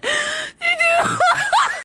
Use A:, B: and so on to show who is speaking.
A: god.